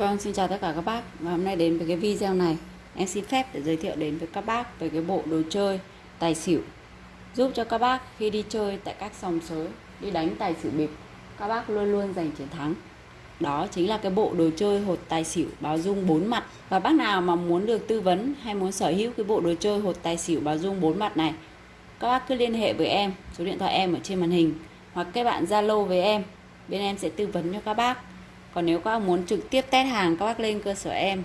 Vâng, xin chào tất cả các bác. Và hôm nay đến với cái video này. Em xin phép để giới thiệu đến với các bác về cái bộ đồ chơi tài xỉu. Giúp cho các bác khi đi chơi tại các sòng sới Đi đánh tài xỉu bịp Các bác luôn luôn giành chiến thắng. Đó chính là cái bộ đồ chơi hột tài xỉu báo dung 4 mặt. Và bác nào mà muốn được tư vấn hay muốn sở hữu cái bộ đồ chơi hột tài xỉu báo dung 4 mặt này Các bác cứ liên hệ với em. Số điện thoại em ở trên màn hình. Hoặc các bạn Zalo với em. Bên em sẽ tư vấn cho các bác còn nếu các bác muốn trực tiếp test hàng, các bác lên cơ sở em.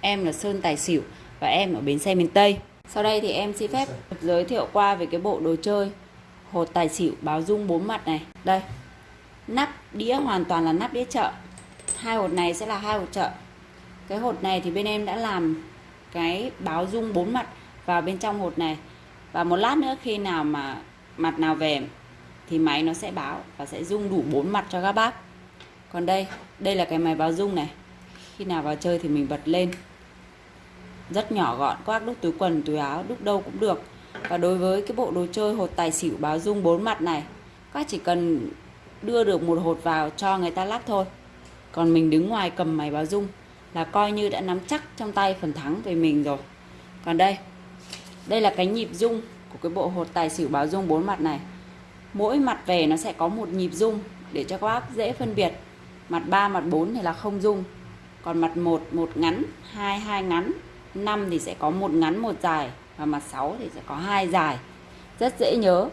Em là Sơn Tài Xỉu và em ở bến xe miền Tây. Sau đây thì em xin phép giới thiệu qua về cái bộ đồ chơi hột tài xỉu báo dung bốn mặt này. Đây, nắp đĩa hoàn toàn là nắp đĩa chợ. Hai hột này sẽ là hai hột chợ. Cái hột này thì bên em đã làm cái báo dung bốn mặt vào bên trong hột này. Và một lát nữa khi nào mà mặt nào về thì máy nó sẽ báo và sẽ dung đủ bốn mặt cho các bác còn đây đây là cái máy báo rung này. Khi nào vào chơi thì mình bật lên. Rất nhỏ gọn, quác đúc túi quần, túi áo, đúc đâu cũng được. Và đối với cái bộ đồ chơi hột tài xỉu báo rung bốn mặt này, các chỉ cần đưa được một hột vào cho người ta lắp thôi. Còn mình đứng ngoài cầm máy báo rung là coi như đã nắm chắc trong tay phần thắng về mình rồi. Còn đây đây là cái nhịp rung của cái bộ hột tài xỉu báo rung bốn mặt này. Mỗi mặt về nó sẽ có một nhịp rung để cho các bác dễ phân biệt mặt 3 mặt 4 thì là không dung. Còn mặt 1 một ngắn 2 hai ngắn. 5 thì sẽ có một ngắn, một dài. Và mặt 6 thì sẽ có hai dài. Rất dễ nhớ.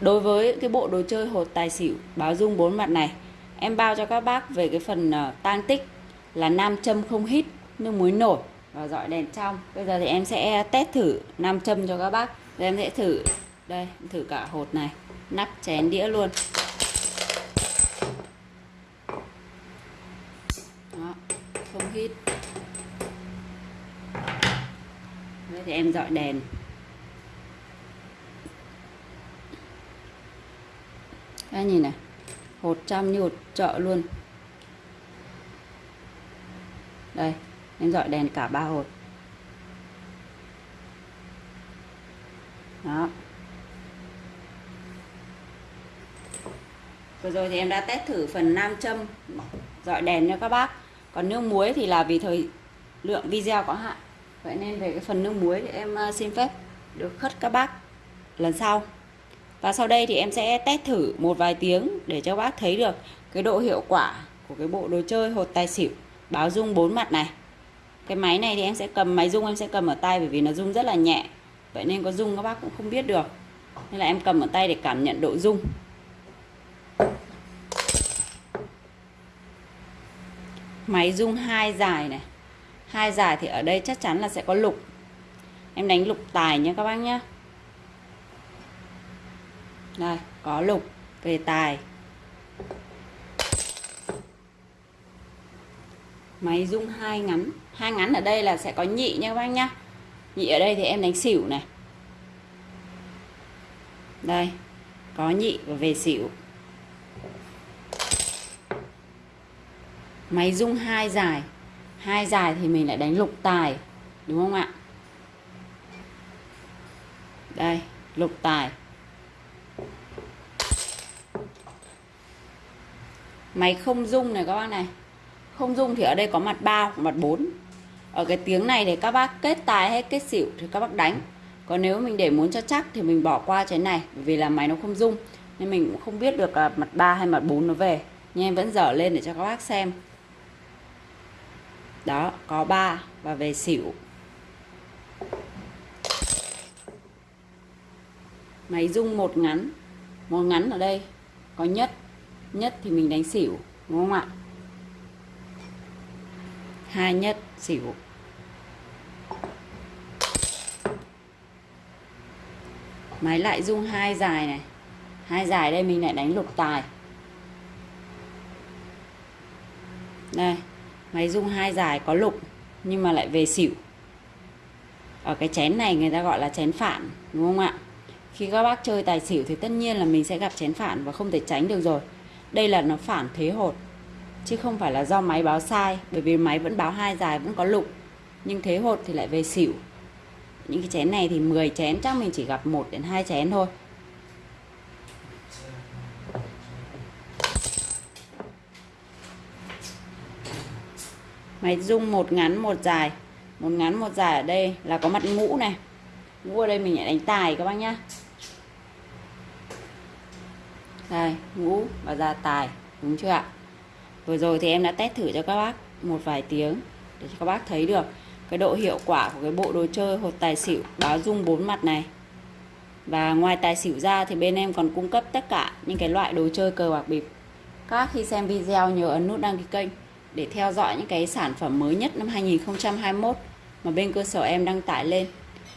Đối với cái bộ đồ chơi hột tài xỉu, báo dung bốn mặt này, em bao cho các bác về cái phần ờ, tang tích là nam châm không hít, nước muối nổi và dọi đèn trong. Bây giờ thì em sẽ test thử nam châm cho các bác. Rồi em sẽ thử, đây thử cả hột này. Nắp chén đĩa luôn. Không Đấy thì em dọi đèn. Các nhìn này, Hột trăm như hột chợ luôn. Đây, Em dọi đèn cả ba hột. Đó. Vừa rồi thì em đã test thử phần nam châm. Dọi đèn cho các bác còn nước muối thì là vì thời lượng video có hạn. Vậy nên về cái phần nước muối thì em à, xin phép được khất các bác lần sau. Và sau đây thì em sẽ test thử một vài tiếng để cho bác thấy được cái độ hiệu quả của cái bộ đồ chơi hột tài xỉu báo rung bốn mặt này. Cái máy này thì em sẽ cầm, máy rung em sẽ cầm ở tay bởi vì nó rung rất là nhẹ. Vậy nên có rung các bác cũng không biết được. Nên là em cầm ở tay để cảm nhận độ rung máy rung hai dài này. Hai dài thì ở đây chắc chắn là sẽ có lục. Em đánh lục tài nhé các bác nhé. Đây, có lục về tài. Máy rung hai ngắn. Hai ngắn ở đây là sẽ có nhị nha các bác nhá nhị ở đây thì em đánh xỉu này. Đây, có nhị và về xỉu. Máy rung hai dài. Hai dài thì mình lại đánh lục tài, đúng không ạ? Đây, lục tài. Máy không rung này các bác này. Không rung thì ở đây có mặt 3 hoặc mặt 4 ở cái tiếng này thì các bác kết tài hay kết xỉu thì các bác đánh. Còn nếu mình để muốn cho chắc thì mình bỏ qua cái này vì là máy nó không rung. Nên mình cũng không biết được là mặt 3 hay mặt 4 nó về. Nhưng em vẫn dở lên để cho các bác xem đó, có 3 và về xỉu. Máy rung một ngắn một ngắn ở đây, có nhất nhất thì mình đánh xỉu, đúng không ạ? Hai nhất, xỉu. Máy lại rung hai dài này. Hai dài đây mình lại đánh lục tài. Đây máy rung hai dài có lục, nhưng mà lại về xỉu. Ở cái chén này người ta gọi là chén phản, đúng không ạ? Khi các bác chơi tài xỉu thì tất nhiên là mình sẽ gặp chén phản và không thể tránh được rồi. Đây là nó phản thế hột, chứ không phải là do máy báo sai, bởi vì máy vẫn báo hai dài, vẫn có lục. Nhưng thế hột thì lại về xỉu. Những cái chén này thì 10 chén, chắc mình chỉ gặp một đến hai chén thôi. Máy dung một ngắn một dài. Một ngắn một dài ở đây là có mặt ngũ này. Ngũ ở đây mình lại đánh tài các bác nhá. Đây, ngũ và ra tài. Đúng chưa ạ? Vừa rồi thì em đã test thử cho các bác một vài tiếng để cho các bác thấy được cái độ hiệu quả của cái bộ đồ chơi hột tài xỉu báo dung bốn mặt này. Và ngoài tài xỉu ra thì bên em còn cung cấp tất cả những cái loại đồ chơi cờ bạc bịp. Các khi xem video nhớ ấn nút đăng ký kênh để theo dõi những cái sản phẩm mới nhất năm 2021 mà bên cơ sở em đăng tải lên,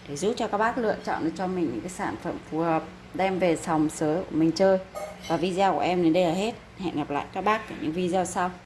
để giúp cho các bác lựa chọn được cho mình những cái sản phẩm phù hợp, đem về sòng sớ của mình chơi. Và video của em đến đây là hết. Hẹn gặp lại các bác ở những video sau.